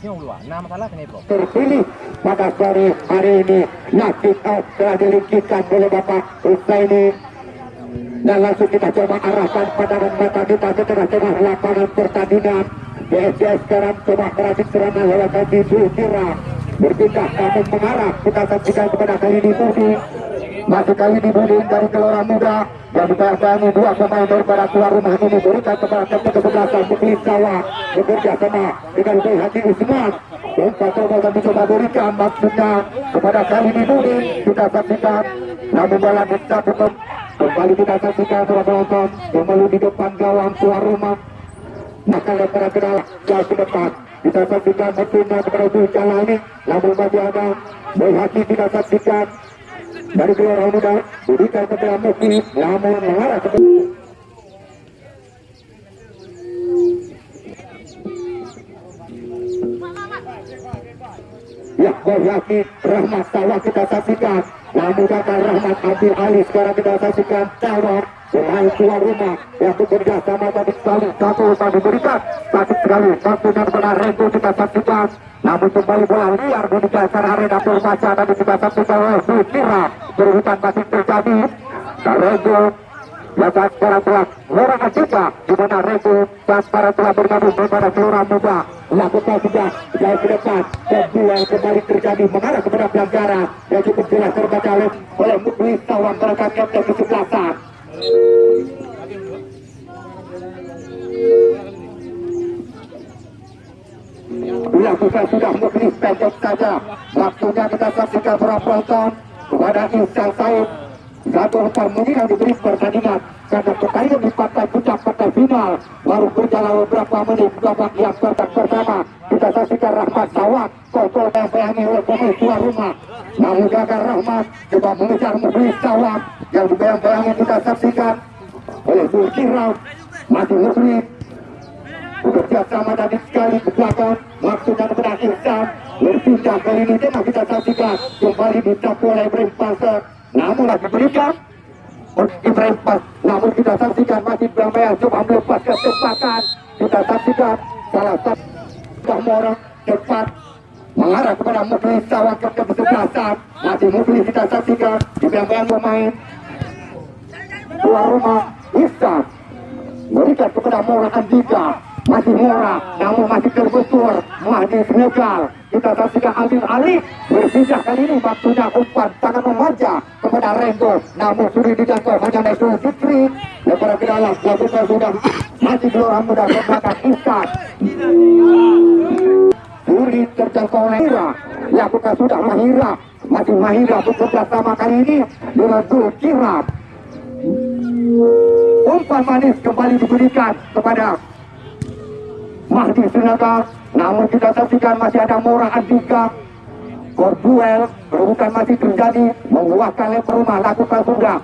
kenapa? terpilih. Pada sore hari ini nasib telah dilingkirkan oleh Bapak Husaini. Dan langsung kita coba arahkan pandangan mata kita ke tengah-tengah lapangan pertandingan. BSDS sekarang coba meracik serangan lewat kaki Zulkira berpindah namun mengarah. Kita saksikan kepada kali ini masih kali ini dari Gelora Muda yang dibayangi dua pemain daripada tuan rumah ini berikan kepada kapten kesebelasan Bukli Sawa bekerja sama dengan Hati Usman. Dan Pato akan mencoba berikan maksudnya kepada kali ini Budi. Kita saksikan namun bola bisa tutup kembali kita saksikan para penonton kembali di depan gawang tuan rumah. Maka lepas kenal jauh ke depan. Kita saksikan berpindah kepada Zulkala ini namun masih ada Hati kita saksikan dari Gelora Muda berikan kepada Mukli namun mengarah ke Ya, Rahmat Tawa kita saksikan. Namun kata Rahmat Abdul Ali sekarang kita saksikan Tawa pemain tuan rumah yang bekerja sama tadi sekali satu diberikan sakit sekali waktunya kepada Rego kita saksikan namun kembali bola liar di dasar arena Purwaca tadi kita saksikan oleh Sukira berhutan masih terjadi. Rego Bapak sekarang telah Lorang Atika di mana Rego dan para telah bergabung kepada Gelora Muda. Lakukan sudah jauh ke depan. Dan kembali terjadi mengarah kepada pelanggaran yang cukup jelas terbaca oleh Muklis Tawan berangkat kapten kesebelasan dilakukan sudah Muklis pendek saja waktunya kita saksikan para penonton kepada Ihsan Said. Satu umpan meninggal diberi pertandingan. Karena pertandingan di partai puncak partai final. Baru berjalan beberapa menit. Babak yang babak pertama. Kita saksikan Rahmat Sawak yang bayangi oleh pemain tuan rumah. Namun gagal Rahmat coba mengejar Muklis Sawak yang dibayang-bayangi kita saksikan. Oleh Zulkirau masih Muklis bekerja sama tadi sekali ke belakang maksudnya kepada Ihsan berpindah kali ini tengah kita saksikan. Kembali dicapu oleh Ibrahim Pasar namun lagi berikan Ibrahim Pas namun kita saksikan masih Blamel coba melepas kecepatan kita saksikan salah satu Mora cepat mengarah kepada Muflis Sawak ke kesebelasan. Masih Muflis kita saksikan di belakang pemain. Tuan rumah Ihsan berikan kepada Mora Andika masih Mora namun masih tergusur Mahdi Senegal kita saksikan Alvin Ali berpindah kali ini waktunya umpan sangat memanjang kepada Renzo namun sudah dijangkau hanya Nesul Fikri. Lepas ke dalam lakukan sudah. Masih Gelora Muda ke belakang Ihsan Suri terjangkau oleh Mahira lakukan sudah Mahira. Masih Mahira bekerja sama kali ini. Dengan Zulkirab umpan manis kembali diberikan kepada Mahdi Sinaga namun kita saksikan masih ada Mora Andika Korduel bukan masih terjadi menguatkan leper rumah lakukan sudah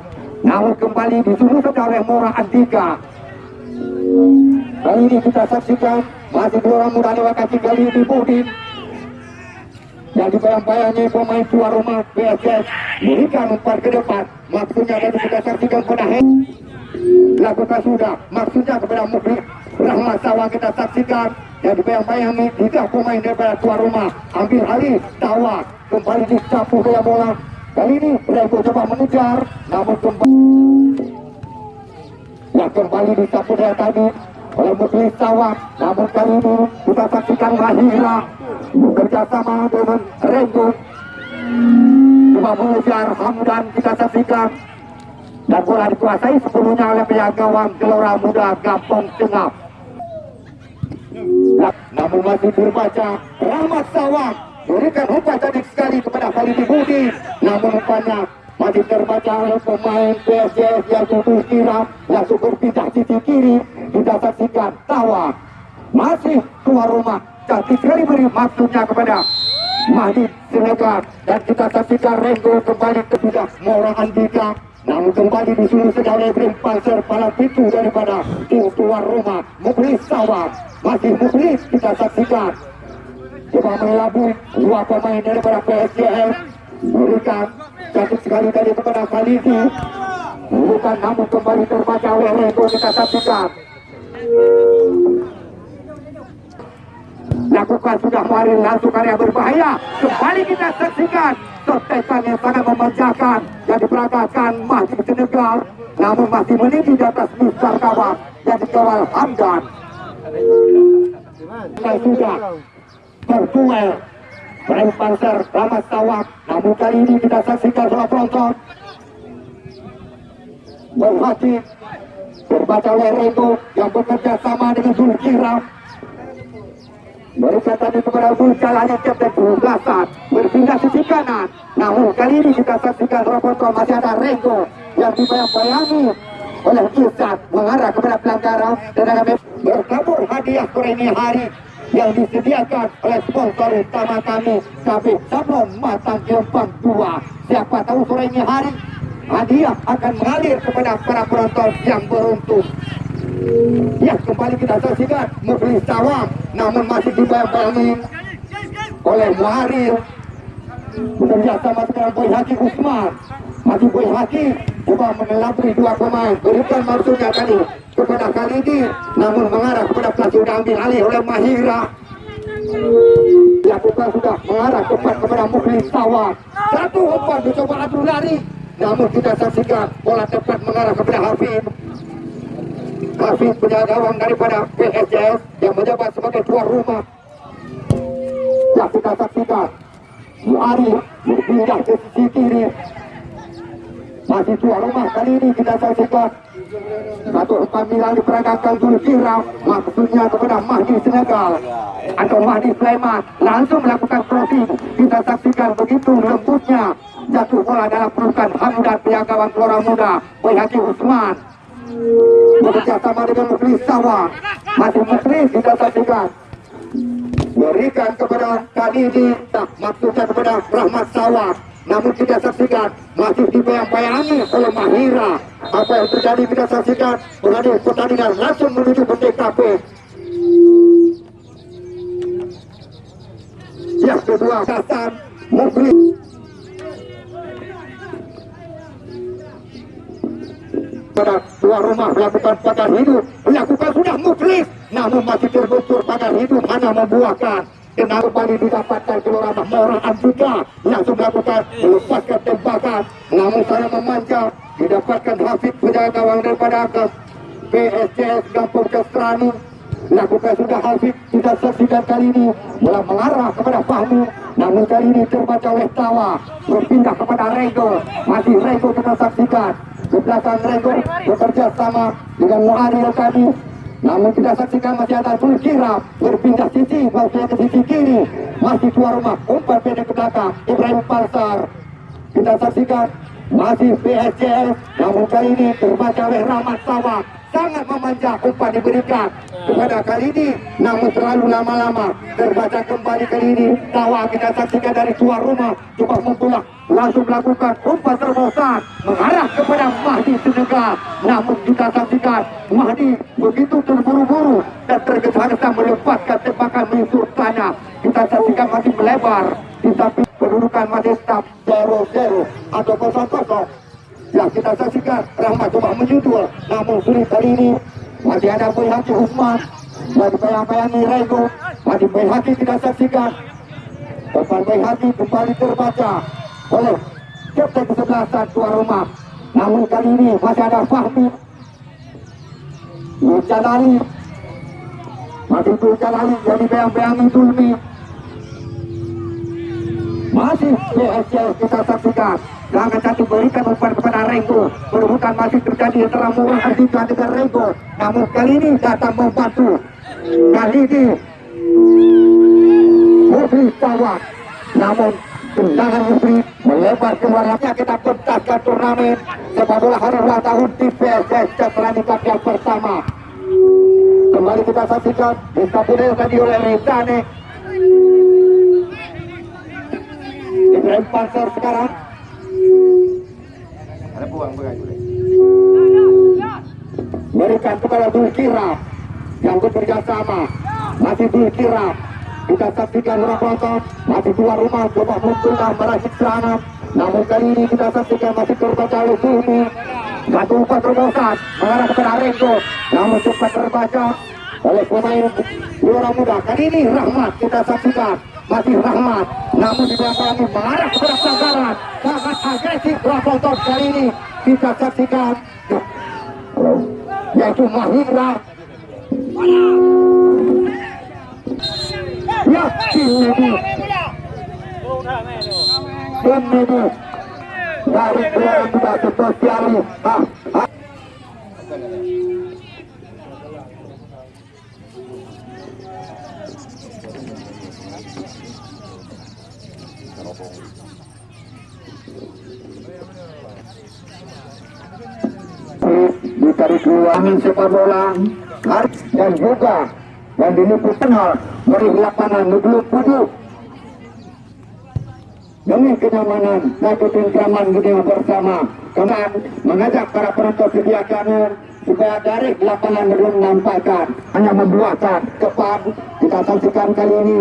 namun kembali disuruh oleh Mora Andika kali ini kita saksikan masih gelora muda dewa kaki kali ini Budin yang dibayang-bayangi pemain tuan rumah PSS berikan umpan ke depan. Maksudnya kita saksikan pada lakukan sudah maksudnya kepada Mukri Rahmat Sawang kita saksikan. Yang dibayang-bayangi tiga pemain daripada tuan rumah. Ambil alih Tawa. Kembali disapu gaya bola. Kali ini Rego coba mengejar namun kembali yang kembali disapu dari tadi. Oleh Muklis Sawang namun kali ini kita saksikan Mahira. Bekerja sama dengan Rego coba mengejar Hamdan kita saksikan. Dan bola dikuasai sebelumnya oleh pihak gawang Gelora Muda Gampong Tengah namun masih berbaca Rahmat Sawang berikan umpan cantik sekali kepada Khalid Budi. Namun umpannya masih terbaca oleh pemain PSS yang tutup kiram langsung berpindah sisi kiri kita saksikan Tawa. Masih keluar rumah cantik sekali beri maksudnya kepada Mahdi Siregar dan kita saksikan Renggo kembali ke pihak Mora Andika namun kembali disuruh segala Brim Panser pala pintu daripada tim tuan rumah Muklis Sawang Muklis kita saksikan coba mengelabui dua pemain daripada PSGS berikan cantik sekali tadi kepada Khalidi bukan namun kembali terbaca oleh Renggo kita saksikan lakukan sudah kemarin langsung area berbahaya kembali kita saksikan sotekan yang sangat memanjakan yang diperagakan masih Senegal namun masih meninggi di atas Kawak yang dikawal Hamdan sudah berduel Brand Panzer Rahmat Tawak namun kali ini kita saksikan salah penonton berhati berbaca oleh yang bekerja sama dengan Zulkiram Berikan tadi kepada Bulcal hanya Captain Bulasan Berpindah sisi kanan Namun kali ini kita saksikan Roboto masih ada Rego Yang dibayang-bayangi oleh Izzat Mengarah kepada pelanggaran Dan akan berkabur hadiah ini hari yang disediakan oleh sponsor utama kami kami Sablon Matang Jombang 2 siapa tahu sore ini hari hadiah akan mengalir kepada para penonton yang beruntung. Ya kembali kita saksikan Mufli Sawang namun masih dibayang-bayangi oleh Muharir bekerja sama dengan Boy Haki Usman masih Boy Haki coba menelabri dua pemain berikan maksudnya tadi kepada Khalidi namun mengarah kepada pelaku sudah ambil alih oleh Mahira. Dilakukan sudah mengarah tepat kepada Mufli Sawang satu umpan mencoba adu lari namun kita saksikan bola tepat mengarah kepada Hafid. Hafiz penjaga gawang daripada PSJS yang menjabat sebagai tuan rumah. Yang kita saksikan, Muari berpindah ke sisi kiri. Masih tuan rumah kali ini kita saksikan. Satu panggilan diperagakan Zulkira maksudnya kepada Mahdi Senegal atau Mahdi Sulaiman. Langsung melakukan crossing. Kita saksikan begitu lembutnya jatuh bola dalam pelukan Hamdan pihak gawang Gelora Muda Boy Haji Usman. Bekerja sama dengan Mufli Sawang masih Mufli kita saksikan. Berikan kepada Kadidi tak maksudnya kepada Rahmat Sawang namun kita saksikan masih dibayang-bayangi oleh Mahira? Apa yang terjadi kita saksikan? Menghadiri pertandingan langsung menuju ke TKP yang kedua Hasan Mufli pada tuan rumah melakukan pagar hidup. Melakukan sudah muflis namun masih terbentur pagar hidup. Hanya membuahkan dan kembali didapatkan kelurahan Mora Andika langsung melakukan melepaskan tembakan namun saya memanja didapatkan Hafid penjaga gawang daripada atas. PSCS Gampung Kestrani lakukan sudah Hafid tidak saksikan kali ini bola mengarah kepada Fahmi namun kali ini terbaca oleh Tawa berpindah kepada Rego masih Rego kita saksikan. Ke belakang Rego bekerja sama dengan Muharil tadi namun kita saksikan masih ada Zulkira berpindah sisi maksudnya ke sisi kiri. Masih keluar rumah umpan pendek ke belakang Ibrahim Parsar kita saksikan masih PSCS namun kali ini terbaca oleh Rahmat Sawah. Sangat memanja umpan diberikan kepada kali ini namun terlalu lama-lama terbaca kembali kali ini. Tawa kita saksikan dari tuan rumah coba membulat langsung melakukan umpan terobosan mengarah kepada Mahdi Senegal namun kita saksikan Mahdi begitu terburu-buru dan tergesa-gesa melepaskan tembakan menyusur tanah kita saksikan masih melebar di samping kedudukan masih tetap 0-0 atau 0-0 ya kita saksikan Rahmat coba menyusul. Namun sulit kali ini masih ada Boy Hati Usman. Masih bayang-bayangi Rego masih Boy Hati kita saksikan. Depan Hati kembali terbaca oleh Kapten kesebelasan tuan rumah. Namun kali ini masih ada Fahmi. Nurjan Ali masih Nurjan Ali yang dibayang-bayangi Tulmi masih PSCS kita saksikan. Jangan satu berikan umpan kepada Rego. Perebutan masih terjadi antara Murah Ardika dengan Rego. Namun kali ini datang membantu. Kali ini Mufri Tawak Namun tendangan Mufri melebar keluarnya kita pentaskan turnamen sepak bola hari ulang tahun di PSS setelah yang pertama. Kembali kita saksikan Istanbul tadi oleh Rezane Ibrahim Pansar sekarang. Ada buang berikan kepada Dulkira yang bekerja sama masih Dulkira kita saksikan orang penonton masih keluar rumah coba mencoba meracik serangan namun kali ini kita saksikan masih terbaca oleh Zulmi satu umpan terobosan mengarah kepada Renggo namun cepat terbaca oleh pemain Luar Muda. Kali ini Rahmat kita saksikan masih Rahmat. Namun di belakang mengarah kepada pelanggaran sangat agresif orang penonton kali ini. Kita saksikan. Yaitu Mahindra. Ya, Dari keluar muda sosialis ah. ditarik ruangan sepak bola dan juga dan diliput kenal dari lapangan Nublu Pudu demi kenyamanan dan ketentraman dunia bersama. Kemudian mengajak para penonton sedia supaya dari lapangan belum menampakkan hanya membuatkan kepan. Kita saksikan kali ini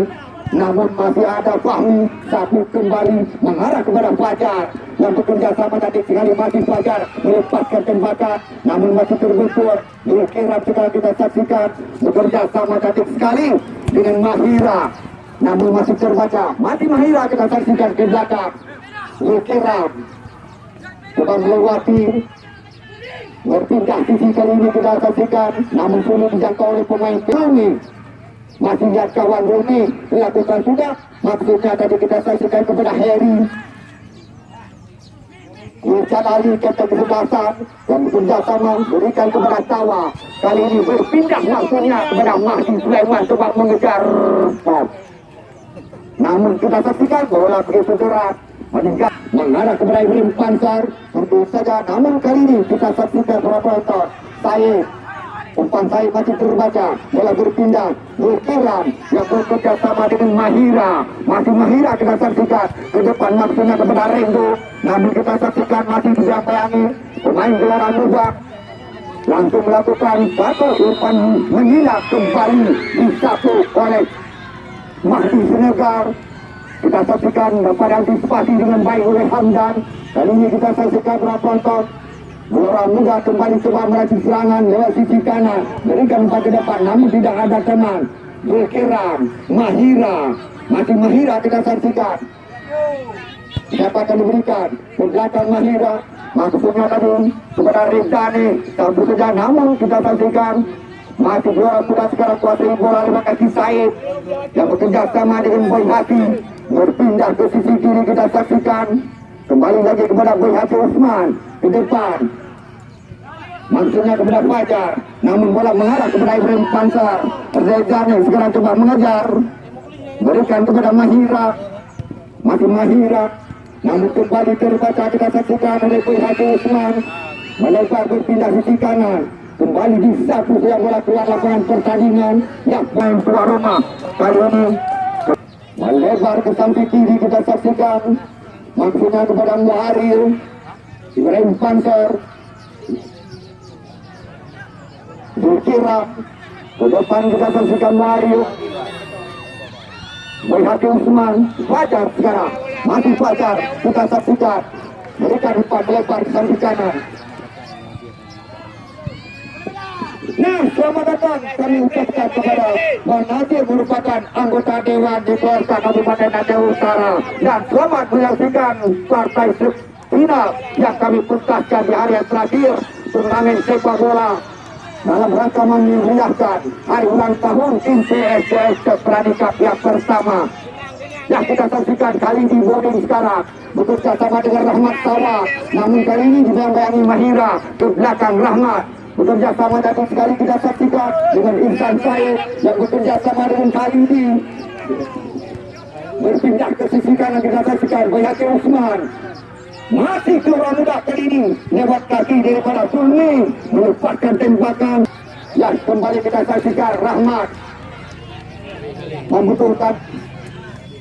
namun masih ada Fahmi. Satu kembali mengarah kepada Fajar. Yang bekerja sama tadi sekali masih Fajar melepaskan tembakan namun masih terbentur Dulkiram sekarang kita saksikan. Bekerja sama tadi sekali dengan Mahira. Namun masih terbaca. Mati Mahira kita saksikan ke belakang. Dulkiram coba melewati. Berpindah sisi kali ini kita saksikan. Namun sulit dijangkau oleh pemain Pelungi lihat kawan Rumi lakukan sudah. Maksudnya tadi kita saksikan kepada Harry. Irsyad Ali kata kesebelasan yang bekerja sama berikan kepada Tawa. Kali ini berpindah langsungnya kepada Mahdi Sulaiman sebab mengejar. Bob namun kita saksikan bola begitu deras meningkat mengarah kepada Ibrahim Pansar. Tentu saja namun kali ini kita saksikan para penonton. Saya umpan saya masih terbaca bola berpindah. Zulkiram yang bekerja sama dengan Mahira. Masih Mahira kita saksikan. Ke depan maksudnya kepada Rendo namun kita saksikan masih bisa bayangi pemain gelora muda. Langsung melakukan satu umpan menghilap kembali disapu oleh Mahdi Senegal kita saksikan dapat antisipasi dengan baik oleh Hamdan. Kali ini kita saksikan berapa penonton Gelora muda kembali coba meracik serangan lewat sisi kanan. Berikan umpan ke depan namun tidak ada teman. Zulkiram Mahira. Masih Mahira kita saksikan. Siapa akan diberikan? Belakang Mahira. Maksudnya tadi kepada Rizani tak bekerja namun kita saksikan. Masih gelora muda sekarang kuasai bola lewat kaki Said. Yang bekerja sama dengan Boy Hati. Berpindah ke sisi kiri kita saksikan kembali lagi kepada Boy Hati Usman ke depan. Maksudnya kepada Fajar namun bola mengarah kepada Ibrahim Pansar. Rezani sekarang coba mengejar. Berikan kepada Mahira. Masih Mahira. Namun kembali terbaca kita saksikan oleh Boy Hati Usman melebar berpindah sisi kanan. Kembali disapu yang bola keluar lapangan pertandingan. Yang main keluar rumah. Kali ini melebar ke samping kiri kita saksikan maksudnya kepada Muharil Ibrahim Panser Zulkira ke depan kita saksikan Muharil Bayhati Usman Fajar sekarang. Masih Fajar kita saksikan. Mereka depan melebar ke samping kanan Nah, selamat datang. Kami ucapkan kepada Bang merupakan anggota Dewan DPRK Kabupaten Aceh Utara. Dan selamat menyaksikan partai final yang kami putuskan di yang terakhir turnamen sepak bola. Dalam rangka memeriahkan hari ulang tahun tim PSS Pranikap yang pertama yang kita saksikan kali ini boarding sekarang. Bekerja sama dengan Rahmat Sawa. Namun kali ini didampingi Mahira ke belakang Rahmat bekerja sama tadi sekali kita saksikan dengan Ihsan Said yang bekerja sama dengan kali ini. Berpindah ke sisi kanan kita saksikan Bayhati Usman. Masih keluar muda kali ini lewat kaki daripada Sulmi melepaskan tembakan. Yang kembali kita saksikan Rahmat. Membutuhkan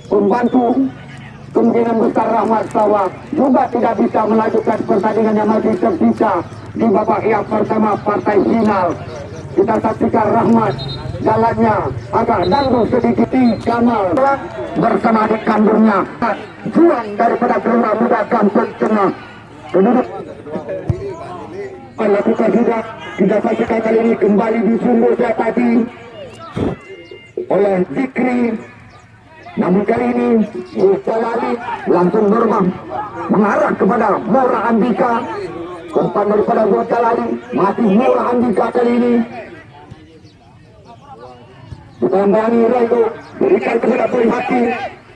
pembantu kemungkinan besar Rahmat Sawak juga tidak bisa melanjutkan pertandingan yang masih tersisa di babak yang pertama partai final. Kita saksikan Rahmat jalannya agak dangdut sedikit Kamal bersama adik kandungnya juang daripada gelora muda kampung tengah. Penduduk melakukan juga kita saksikan kali ini kembali disungguh tadi oleh Zikri namun kali ini Jalali langsung berbang mengarah kepada Mora Andika. Umpan daripada Jalali masih Mora Andika kali ini. Tambangi Raido berikan kepada Haki.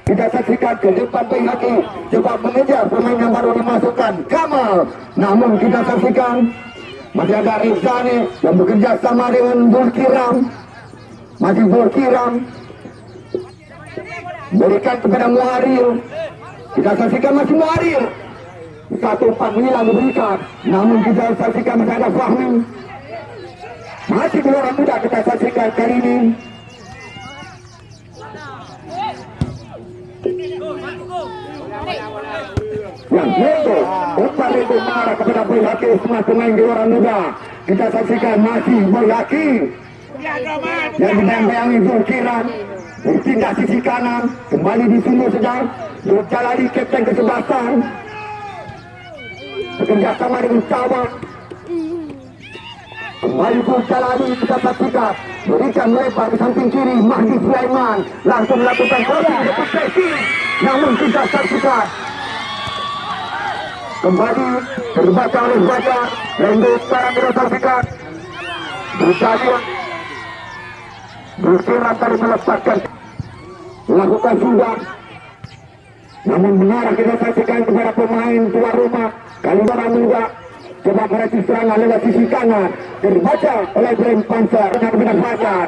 Kita saksikan ke depan Haki coba mengejar pemain yang baru dimasukkan Kamal. Namun kita saksikan masih ada Rizani yang bekerja sama dengan Bulkiram masih Bulkiram berikan kepada Muharil kita saksikan masih Muharil satu umpan hilang diberikan. Namun kita saksikan masih ada Fahmi. Masih keluar muda kita saksikan kali ini. Yang Lendo umpan Lendo marah kepada Boy Haki semua pemain orang muda. Kita saksikan masih Boy Haki. Yang dibayang-bayangi Zulkiran berpindah sisi kanan kembali di sini sedang Zuljalali kapten kesebelasan bekerja sama dengan Cawang. Kembali Zuljalali kita saksikan berikan lebar ke samping kiri Mahdi Sulaiman. Langsung melakukan crossing ke posisi namun kita saksikan. Kembali terbaca oleh Lendo sekarang kita saksikan. Zuljalali bersirat tadi melepaskan melakukan sumbang namun mengarah kita saksikan kepada pemain tuan rumah Kalimantan muda. Coba meracik serangan lewat sisi kanan. Terbaca oleh Ibrahim Panser dengan kepada Fajar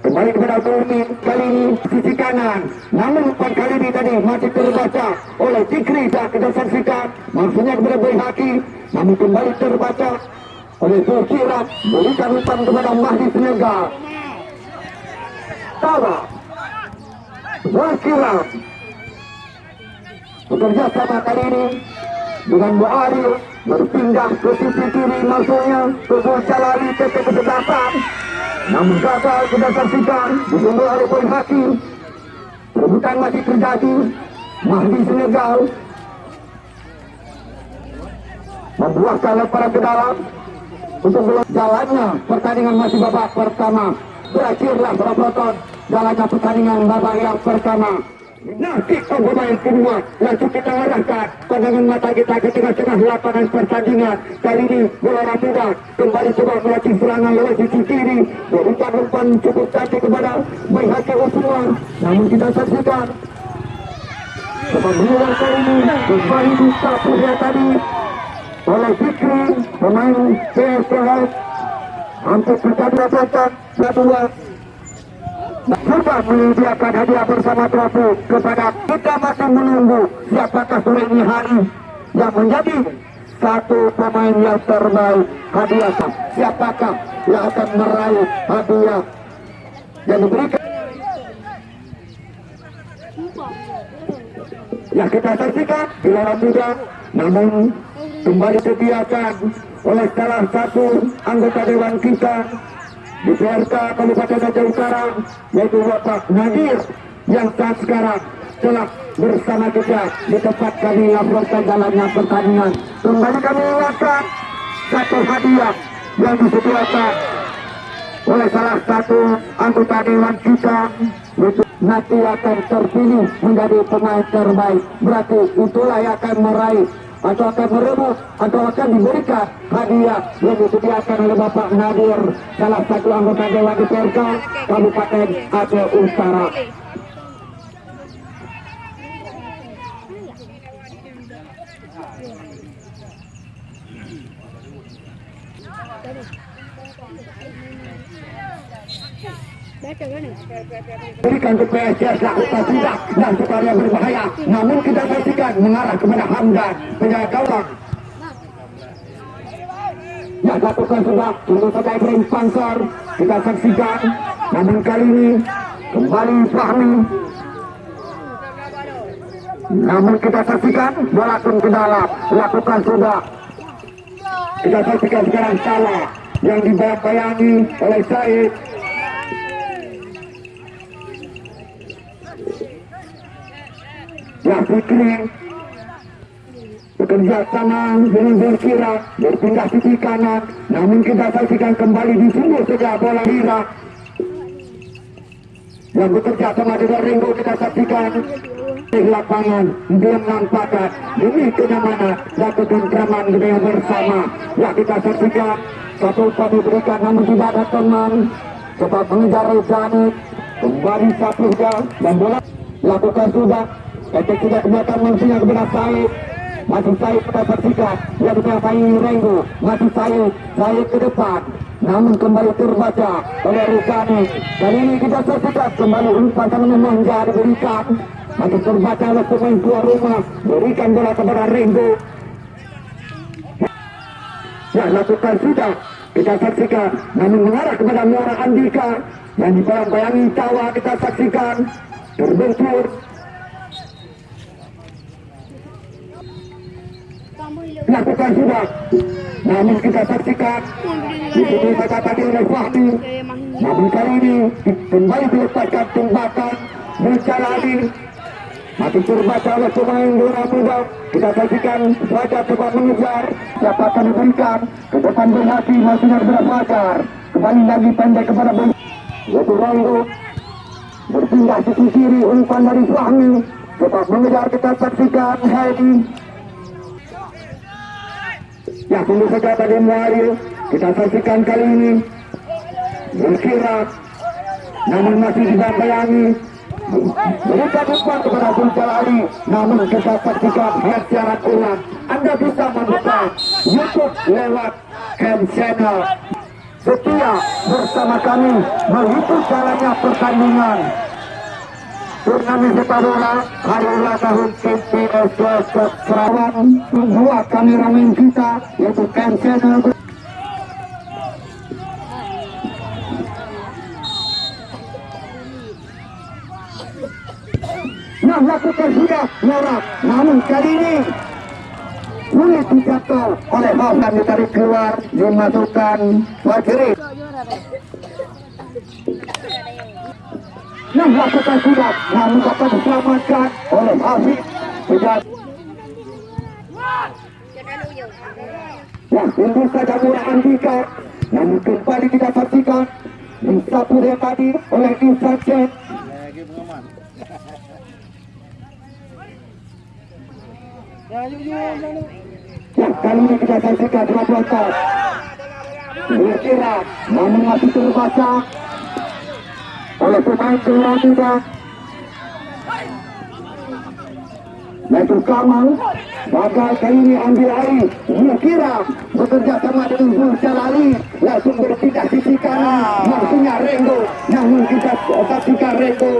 kembali kepada Bumi kali ini sisi kanan. Namun umpan kali ini tadi masih terbaca oleh Tikri dan kita saksikan. Maksudnya kepada Boy Haki namun kembali terbaca oleh Zulkirat berikan umpan kepada Mahdi Senegal Tawa Zulkirat bekerja sama kali ini dengan Buari berpindah ke sisi kiri maksudnya ke Jalali ke kesebelasan namun gagal kita saksikan disungguh oleh poin haki rebutan masih terjadi Mahdi Senegal membuahkan lemparan ke dalam. Untuk jalannya pertandingan masih babak pertama. Berakhirlah perobotan jalannya pertandingan babak yang pertama. Kita pemain kedua. Langsung kita arahkan pandangan mata kita ke tengah-tengah lapangan pertandingan. Kali ini bola muda kembali coba melatih serangan lewat sisi kiri. Berikan umpan cukup cantik kepada Bayi Haki Usman. Namun kita saksikan Pembunuhan kali ini kembali bisa punya tadi. Oleh Fikri pemain PSPS hampir terjadi rasakan dua Coba menyediakan hadiah bersama trofi kepada kita masih menunggu siapakah ini hari yang menjadi satu pemain yang terbaik. Hadiah siapakah yang akan meraih hadiah yang diberikan? Yang kita saksikan di dalam namun kembali disediakan oleh salah satu anggota dewan kita di PRK Kabupaten Aceh Utara yaitu Bapak Nadir yang saat sekarang telah bersama kita di tempat kami melaporkan jalannya pertandingan. Kembali kami ingatkan satu hadiah yang disediakan oleh salah satu anggota dewan kita itu nanti akan terpilih menjadi pemain terbaik. Berarti itulah yang akan meraih atau akan merebut atau akan diberikan hadiah yang disediakan oleh Bapak Nadir salah satu anggota Dewan DPRK Kabupaten Aceh Utara Mana? berikan ke PSS lakukan tidak dan yang berbahaya. Namun kita saksikan mengarah kepada Hamdan penjaga gawang Ya lakukan sudah saja Ibrahim Pansar kita saksikan. Namun kali ini kembali Fahmi. Namun kita saksikan pun ke dalam lakukan sudah. Kita saksikan sekarang salah yang dibayang-bayangi oleh Said Ya Fikri bekerja sama dengan berkira berpindah sisi kanan. Namun kita saksikan kembali di sumber saja bola Hira yang bekerja sama dengan Ringo kita saksikan. Di lapangan menampakkan demi kenyamanan dan ketentraman kita bersama. Ya kita saksikan. Satu upah diberikan namun tidak ada teman. Cepat mengejar Rezani kembali satu dan bola lakukan sudah Ketika sudah ke belakang langsungnya kepada Said. Masih Said kita saksikan yang dikuasai Renggo masih Said. Said ke depan. Namun kembali terbaca oleh Rukani kali ini kita saksikan kembali umpan memanja diberikan masih terbaca oleh pemain tuan rumah. Berikan bola kepada Renggo ya lakukan sudah. Kita saksikan. Namun mengarah kepada Muara Andika. Yang dibayang-bayangi tawa kita saksikan. Terbentur lakukan sudah. Namun kita saksikan. Di sini kata tadi oleh Fahmi. Namun kali ini kembali dilepaskan tembakan Mujalali masih terbaca oleh pemain bola muda. Kita saksikan Fajar coba mengejar. Siapa akan diberikan ke depan berhati kepada Fajar kembali lagi pendek kepada Bung yaitu Ranggo. Berpindah sisi kiri umpan dari Fahmi. Cepat mengejar kita saksikan Heidi Ya tunggu saja tadi Mario Kita saksikan kali ini. Berkira Namun masih tidak bayangi Berikan umpan kepada Abdul Jalali Namun kita saksikan secara ulang Anda bisa membuka Youtube lewat Camp Channel. Setia bersama kami Menghitung jalannya pertandingan turnamen hari ulang tahun PPS Sarawak dua kameramen kita yaitu Ken Nah lakukan sudah Nora namun kali ini sulit dijatuh oleh Hofman ditarik keluar dimasukkan Wajiri yang lakukan sudah namun dapat diselamatkan oleh Hafiz Sejak Ya, saja murah Andika Namun kembali kita saksikan Disapu yang tadi oleh Insan Chen. Ya, kali ini kita saksikan dua pelontar Berkira, namun masih terbaca oleh pemain Muda yaitu Kamal Bakal kali ini ambil air. Mukira bekerja sama dengan Zul Jalali langsung berpindah sisi kanan. Langsungnya Renggo namun kita saksikan Renggo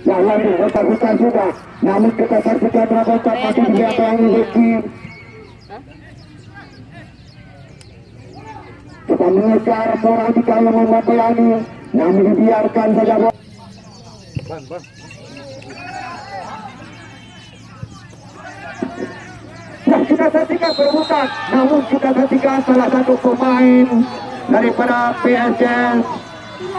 Ya, lagi, kita bukan sudah. Namun kita saksikan berapa masih di belakang Rizky Coba mengejar orang jika yang membayani Namun dibiarkan saja bola. Nah, kita saksikan perebutan Namun kita saksikan salah satu pemain Daripada PSS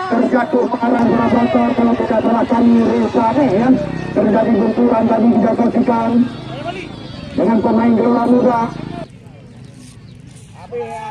Terjatuh mengarah bola motor Kalau tidak salah kami Reza nih ya. Terjadi benturan tadi kita saksikan. Dengan pemain gelora muda. Ya,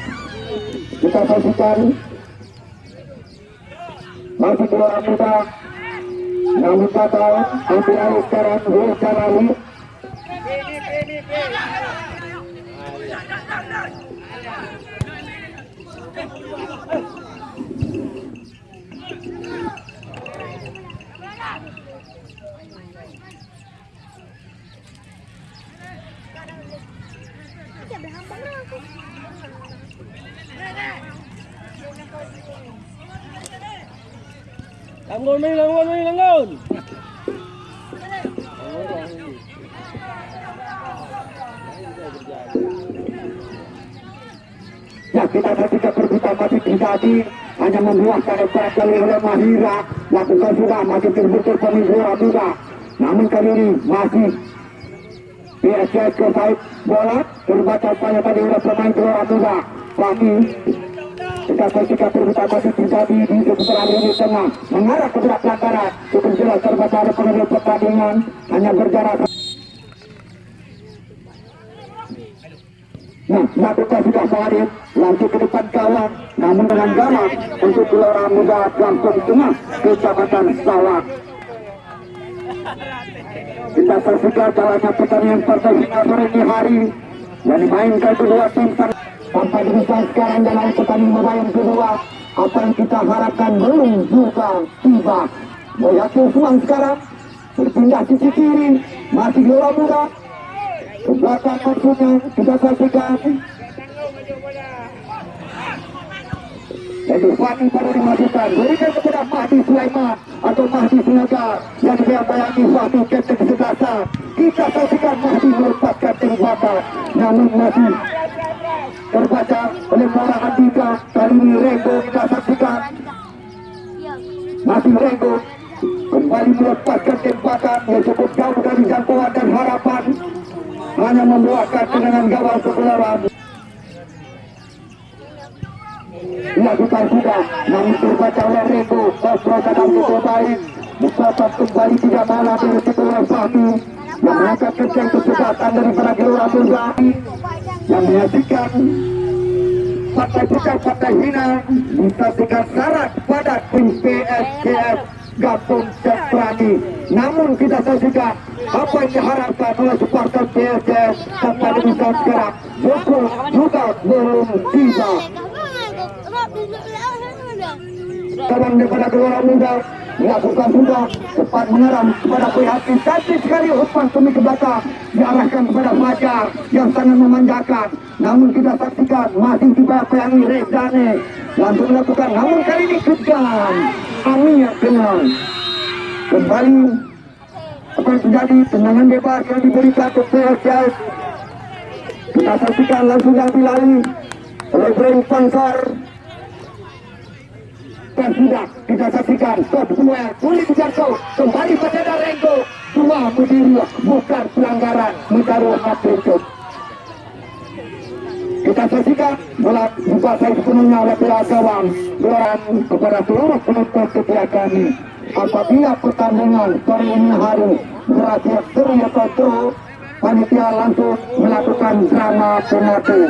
kita saksikan masih keluar muda namun batal ambil alih sekarang Will Jalali Langgon ni, langgon ni, langgon. Ya kita ketika perbuatan masih terjadi hanya membuahkan lepas kali oleh Mahira. Lakukan sudah masih terbentur pemimpin muda namun kali ini masih PSS ke side bola terbaca upaya tadi oleh pemain Gelora Muda Fahmi kita ketika perbuatan masih terjadi di seputaran lini tengah. Mengarah ke berat pelanggaran. Cukup jelas oleh pengambil pertandingan. Hanya berjarak. Nah, lakukan sudah Farid Lanjut ke depan kawan. Namun dengan gawat Untuk gelora muda Langsung tengah Kecamatan Sawak Kita saksikan jalannya pertandingan partai final ini. Hari Yang dimainkan kedua tim Sampai demikian sekarang dalam pertandingan bola yang kedua Apa yang kita harapkan belum juga tiba. Melihat Usman sekarang? Berpindah sisi kiri Masih gelora muda. Ke maksudnya kita saksikan. Jadi Fani baru dimasukkan. Berikan kepada Mahdi Sulaiman atau Mahdi Sinaga yang dibayangi Fani kapten kesebelasan. Kita saksikan Mahdi melepaskan tembakan namun masih terbaca oleh Mora Andika kali ini Rego kita saksikan. Masih Rego kembali melepaskan tembakan yang cukup jauh dari jangkauan dan harapan. Hanya membuahkan dengan gawang kepulauan dilakukan sudah namun terbaca oleh Rego. Kosro sedang cukup baik Mustafa kembali tidak malah dari oleh Fahmi yang mengangkat kencang kesempatan daripada gelora muda yang menyaksikan partai bukan partai hina menyaksikan syarat pada tim PSKS Gabung dan Prani namun kita saksikan apa yang diharapkan oleh supporter PSS sampai demikian sekarang. Joko juga belum tiba kawan daripada gelora muda dilakukan sudah cepat mengeram kepada pihak cantik sekali umpan semi ke belakang diarahkan kepada Fajar yang sangat memanjakan. Namun kita saksikan masih tiba peyangi Rezane langsung melakukan namun kali ini kejam Amir dengan kembali apa yang terjadi tendangan bebas yang diberikan ke PSS kita saksikan langsung diambil alih oleh Ibrahim Pansar dan sudah kita saksikan top dua kulit jatuh kembali pada Renggo dua berdiri bukan pelanggaran menaruh hati kita saksikan bola dikuasai sepenuhnya oleh pihak gawang geloran kepada seluruh penonton setiap kami. Apabila pertandingan ini hari berakhir seri atau draw panitia langsung melakukan drama penalti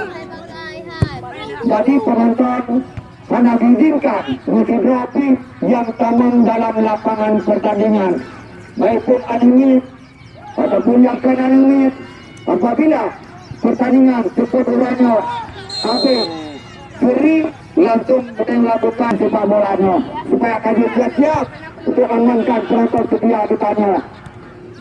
jadi penonton hanya diizinkan fotografi yang taman dalam lapangan pertandingan. Baik pun animit ataupun yang kan animit apabila pertandingan ulangnya habis Seri langsung melakukan sepak bolanya. Supaya kami siap-siap untuk mengamankan penonton setia kitanya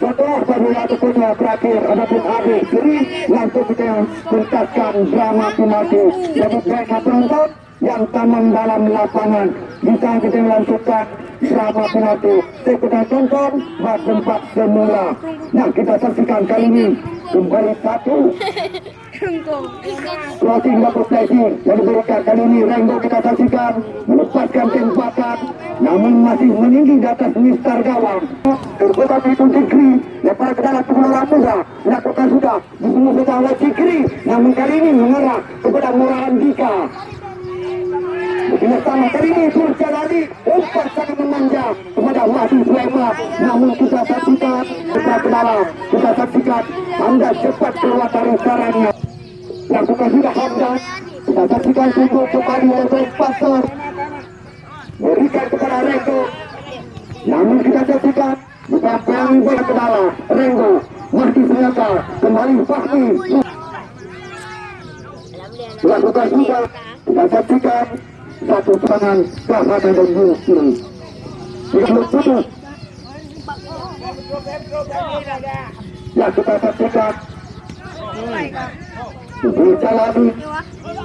setelah apabila tentunya berakhir ataupun habis Seri langsung kita tuntaskan drama penalti jadi mereka penonton yang taman dalam lapangan. Bisa kita lanjutkan drama penalti. Saya kita tonton tempat semula. Nah kita saksikan kali ini kembali satu. Closing double placing yang diberikan kali ini Rengo kita saksikan melepaskan tembakan namun masih meninggi di atas Mister Gawang. Terbuka itu Cikri lepas ke dalam tubuh Ramuza dilakukan sudah dibunuh sudah oleh Cikri. Namun kali ini mengarah kepada Murah Andika Bersama ini Surja Lali umpat sangat memanja kepada Wahdi Sulaiman. Namun kita saksikan kita ke dalam kita saksikan anda cepat keluar dari sarangnya lakukan sudah Hamdan. Kita saksikan sungguh kembali oleh Pastor. Berikan kepada Renggo. Namun kita saksikan pelangi bola ke dalam Renggo. Masih ternyata kembali Fahmi. Lakukan sudah kita saksikan satu serangan Bahana dan Yusri tidak putus ya kita saksikan Bisa lagi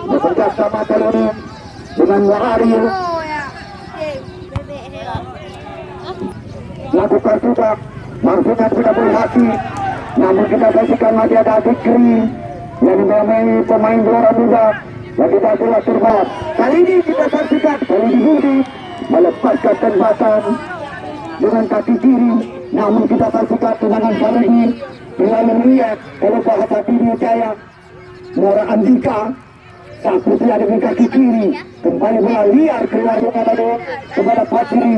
bekerja sama Teloni dengan Waharil lakukan juga maksudnya sudah berhati namun kita saksikan masih ada Fikri yang dimainkan pemain juara muda kita telah terbaik kali ini kita saksikan ini Budi melepaskan tembakan dengan kaki kiri. Namun kita saksikan tendangan kali dengan melihat oleh bahasa kiri Jaya. Muara Andika sang putri ada di kaki kiri. Kembali bola liar keluar lalu kepada Fajri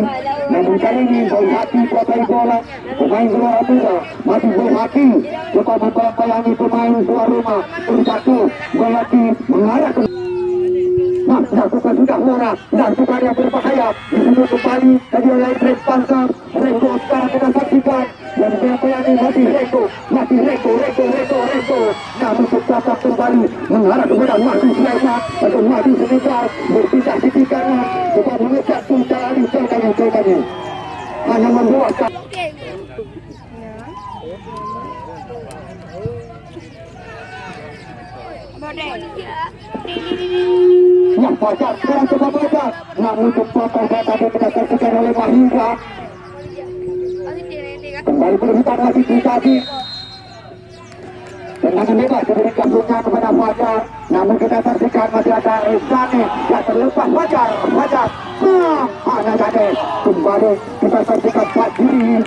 namun kali ini Boy Hati kuasai bola. Pemain luar muda masih Boy Hati. Coba membayangi pemain luar rumah. Satu Boy Hati mengarah ke Nah, lakukan sudah Mora dan yang berbahaya. Di sini kembali tadi oleh Greg Panzer Renggo sekarang kita saksikan. Dan ini? Masih Renggo masih Renggo Renggo Renggo Renggo. Namun tetap kembali mengarah kepada Mati Sulaiman atau Mati Senegal berpindah sisi kanan coba mengejar puncak lagi jauhkannya jauhkannya hanya membuat yang fajar sekarang coba fajar namun kepotong tadi kita saksikan oleh Mahira. Kembali berhutan masih tadi tendangan bebas diberikan punya kepada Fajar. Namun kita saksikan masih ada Rizani yang terlepas. Fajar Fajar. Nah, hanya jadi kembali kita saksikan Fajri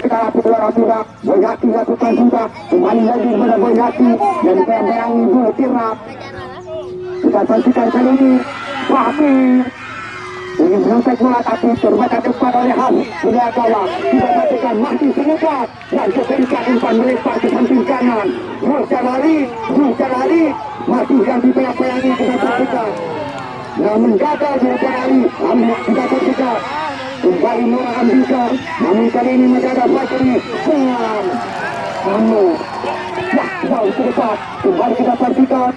kita lapis luar Amira Boyati lakukan sudah kembali lagi kepada Boyati. Dan bayang-bayangi Bulu Tirna kita saksikan kali ini Fahmi ingin menyontek bola tapi terbaca depan oleh Habib Sudah gawang kita saksikan mati senegat dan keberikan umpan melempar ke samping kanan Zulkan Ali Zulkan Ali masih yang dipayang-payangi kita saksikan namun gagal Zulkan Ali Ambil kita saksikan kembali Nora Andika namun kali ini masih ada Fajri Senang namun Wah, jauh ke kembali kita saksikan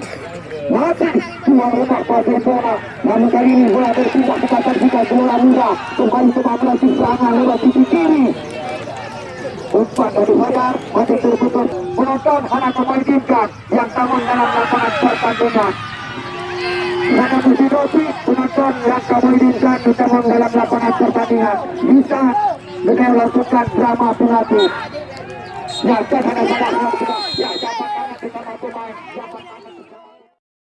mati dua rumah bola namun kali ini bola berpindah kita saksikan bola muda. Kembali ke babak serangan lewat sisi kiri. Umpan dari Fajar masih terputus. Penonton hanya memainkan yang taman dalam lapangan pertandingan. Karena Musidoti penonton yang kamu inginkan di taman dalam lapangan pertandingan. Bisa dengan drama penalti. Ya, jangan ada salah ya, dapat kita pemain.